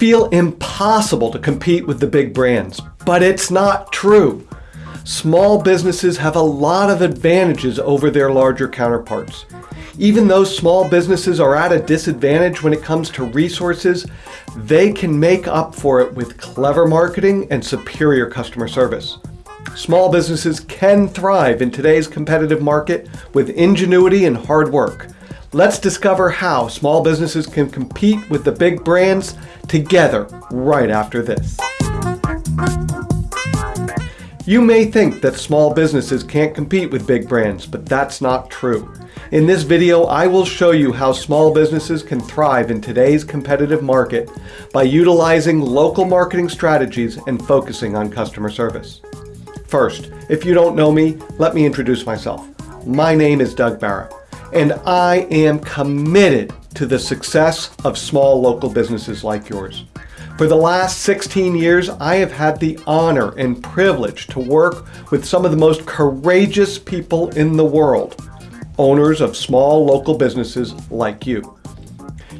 feel impossible to compete with the big brands, but it's not true. Small businesses have a lot of advantages over their larger counterparts. Even though small businesses are at a disadvantage when it comes to resources, they can make up for it with clever marketing and superior customer service. Small businesses can thrive in today's competitive market with ingenuity and hard work. Let's discover how small businesses can compete with the big brands together right after this. You may think that small businesses can't compete with big brands, but that's not true. In this video, I will show you how small businesses can thrive in today's competitive market by utilizing local marketing strategies and focusing on customer service. First, if you don't know me, let me introduce myself. My name is Doug Barra, and I am committed to the success of small local businesses like yours. For the last 16 years, I have had the honor and privilege to work with some of the most courageous people in the world, owners of small local businesses like you.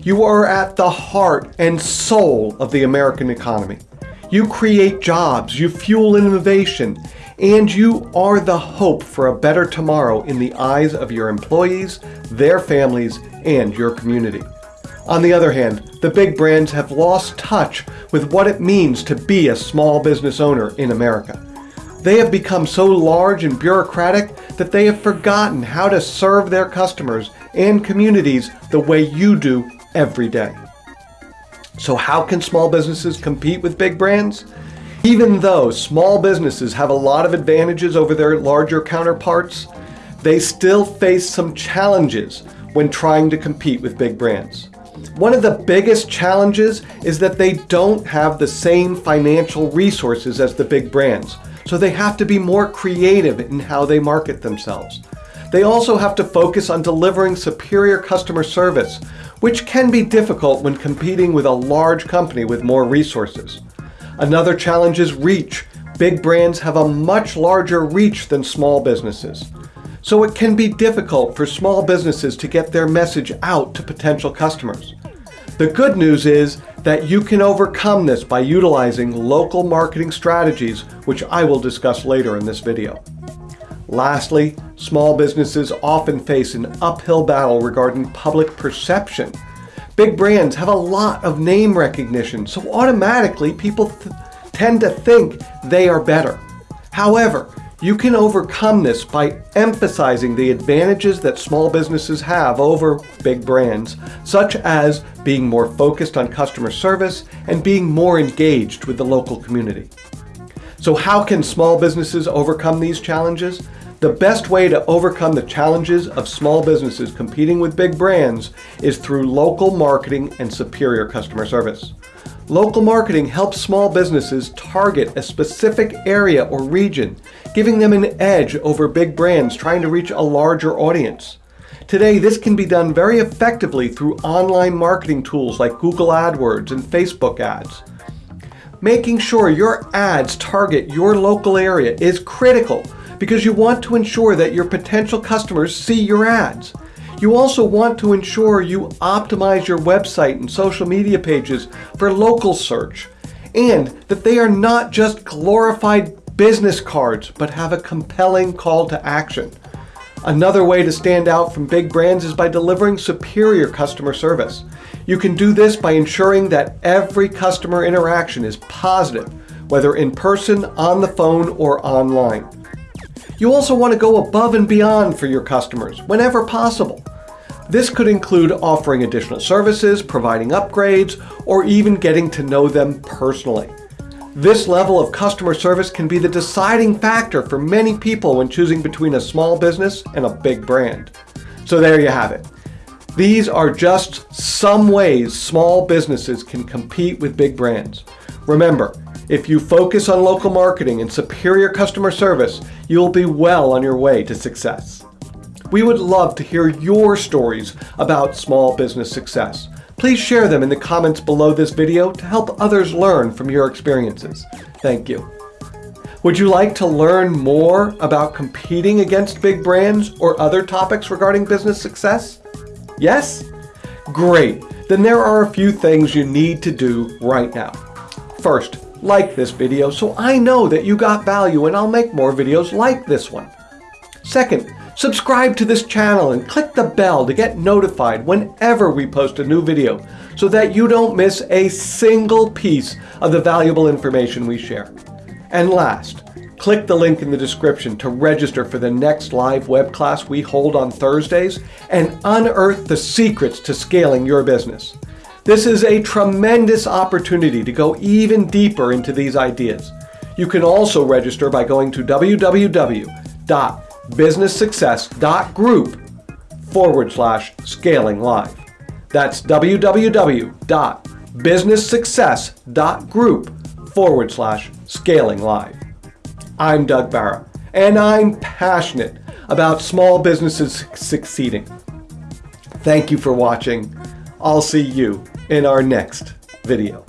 You are at the heart and soul of the American economy. You create jobs, you fuel innovation, and you are the hope for a better tomorrow in the eyes of your employees, their families, and your community. On the other hand, the big brands have lost touch with what it means to be a small business owner in America. They have become so large and bureaucratic that they have forgotten how to serve their customers and communities the way you do every day. So how can small businesses compete with big brands? Even though small businesses have a lot of advantages over their larger counterparts, they still face some challenges when trying to compete with big brands. One of the biggest challenges is that they don't have the same financial resources as the big brands, so they have to be more creative in how they market themselves. They also have to focus on delivering superior customer service, which can be difficult when competing with a large company with more resources. Another challenge is reach. Big brands have a much larger reach than small businesses. So it can be difficult for small businesses to get their message out to potential customers. The good news is that you can overcome this by utilizing local marketing strategies, which I will discuss later in this video. Lastly, small businesses often face an uphill battle regarding public perception Big brands have a lot of name recognition, so automatically people tend to think they are better. However, you can overcome this by emphasizing the advantages that small businesses have over big brands, such as being more focused on customer service and being more engaged with the local community. So how can small businesses overcome these challenges? The best way to overcome the challenges of small businesses competing with big brands is through local marketing and superior customer service. Local marketing helps small businesses target a specific area or region, giving them an edge over big brands trying to reach a larger audience. Today, this can be done very effectively through online marketing tools like Google AdWords and Facebook ads. Making sure your ads target your local area is critical because you want to ensure that your potential customers see your ads. You also want to ensure you optimize your website and social media pages for local search and that they are not just glorified business cards but have a compelling call to action. Another way to stand out from big brands is by delivering superior customer service. You can do this by ensuring that every customer interaction is positive, whether in person, on the phone, or online. You also want to go above and beyond for your customers whenever possible. This could include offering additional services, providing upgrades, or even getting to know them personally. This level of customer service can be the deciding factor for many people when choosing between a small business and a big brand. So there you have it. These are just some ways small businesses can compete with big brands. Remember, if you focus on local marketing and superior customer service, you'll be well on your way to success. We would love to hear your stories about small business success. Please share them in the comments below this video to help others learn from your experiences. Thank you. Would you like to learn more about competing against big brands or other topics regarding business success? Yes? Great! then there are a few things you need to do right now. First, like this video so I know that you got value and I'll make more videos like this one. Second, subscribe to this channel and click the bell to get notified whenever we post a new video so that you don't miss a single piece of the valuable information we share. And last, click the link in the description to register for the next live web class we hold on Thursdays and unearth the secrets to scaling your business. This is a tremendous opportunity to go even deeper into these ideas. You can also register by going to www.businesssuccess.group forward slash scaling live. That's www.businesssuccess.group forward slash scaling live. I'm Doug Barra, and I'm passionate about small businesses succeeding. Thank you for watching. I'll see you in our next video.